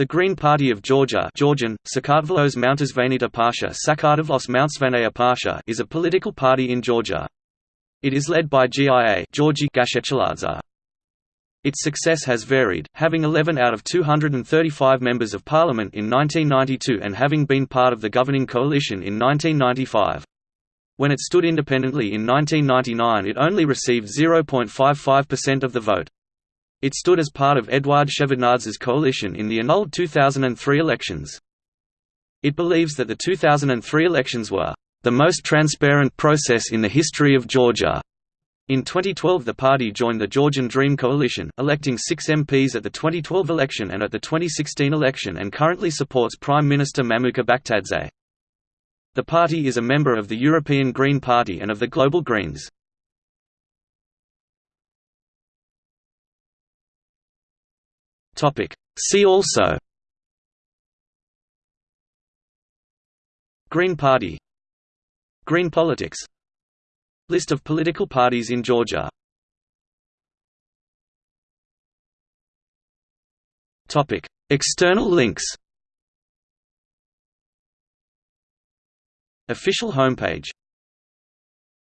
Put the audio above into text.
The Green Party of Georgia Georgian, Sakartvelos Mountasvanita Pasha Sakartvelos is a political party in Georgia. It is led by GIA Georgi. Its success has varied, having 11 out of 235 members of parliament in 1992 and having been part of the governing coalition in 1995. When it stood independently in 1999 it only received 0.55% of the vote. It stood as part of Eduard Shevardnadze's coalition in the annulled 2003 elections. It believes that the 2003 elections were the most transparent process in the history of Georgia. In 2012 the party joined the Georgian Dream Coalition, electing six MPs at the 2012 election and at the 2016 election and currently supports Prime Minister Mamuka Bakhtadze. The party is a member of the European Green Party and of the Global Greens. See also Green Party Green politics List of political parties in Georgia External links Official homepage